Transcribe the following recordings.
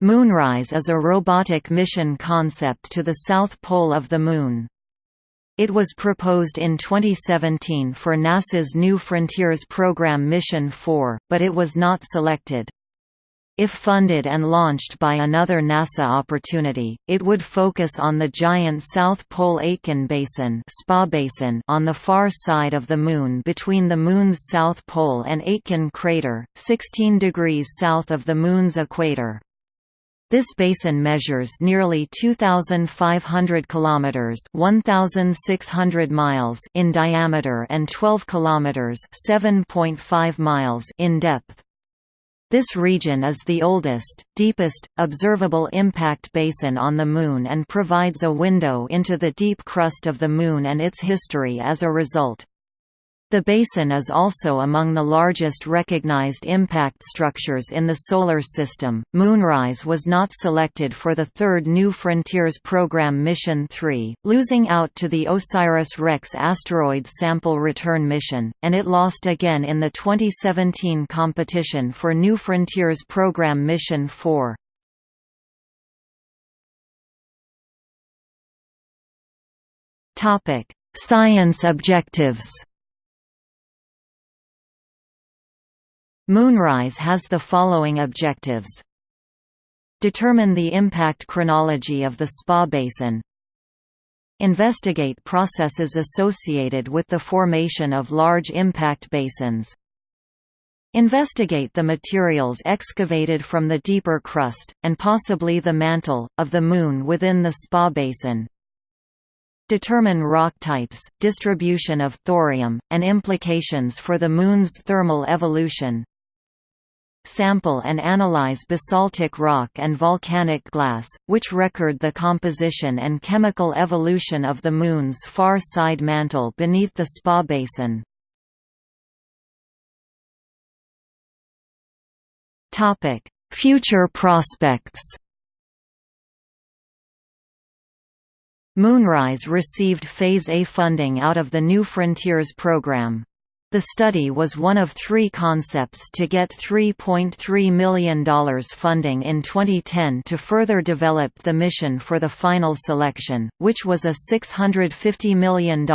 Moonrise is a robotic mission concept to the south pole of the Moon. It was proposed in 2017 for NASA's New Frontiers program Mission 4, but it was not selected. If funded and launched by another NASA opportunity, it would focus on the giant South Pole Aitken Basin, SPA basin on the far side of the Moon between the Moon's south pole and Aitken crater, 16 degrees south of the Moon's equator. This basin measures nearly 2500 kilometers, 1600 miles in diameter and 12 kilometers, 7.5 miles in depth. This region is the oldest, deepest, observable impact basin on the Moon and provides a window into the deep crust of the Moon and its history as a result. The basin is also among the largest recognized impact structures in the Solar System. Moonrise was not selected for the third New Frontiers program Mission 3, losing out to the OSIRIS-REx asteroid sample return mission, and it lost again in the 2017 competition for New Frontiers program Mission 4. Topic: Science objectives. Moonrise has the following objectives. Determine the impact chronology of the SPA basin. Investigate processes associated with the formation of large impact basins. Investigate the materials excavated from the deeper crust, and possibly the mantle, of the Moon within the SPA basin. Determine rock types, distribution of thorium, and implications for the Moon's thermal evolution sample and analyze basaltic rock and volcanic glass, which record the composition and chemical evolution of the Moon's far side mantle beneath the SPA basin. Future prospects Moonrise received Phase A funding out of the New Frontiers program. The study was one of three concepts to get $3.3 million funding in 2010 to further develop the mission for the final selection, which was a $650 million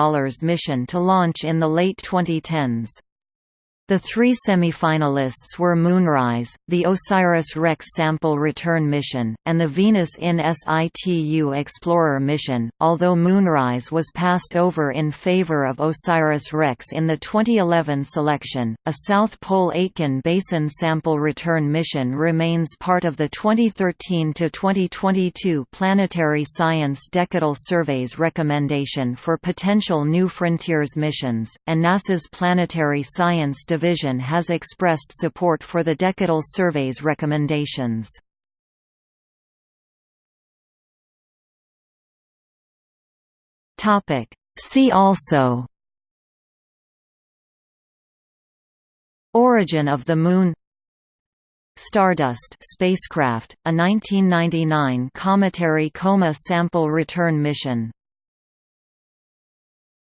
mission to launch in the late 2010s. The three semi-finalists were Moonrise, the OSIRIS-REx sample return mission, and the Venus in situ Explorer mission, although Moonrise was passed over in favor of OSIRIS-REx in the 2011 selection. A South Pole Aitken Basin sample return mission remains part of the 2013-2022 Planetary Science Decadal Surveys recommendation for potential New Frontiers missions, and NASA's Planetary Science Division has expressed support for the Decadal Survey's recommendations. See also. Origin of the Moon. Stardust spacecraft, a 1999 cometary coma sample return mission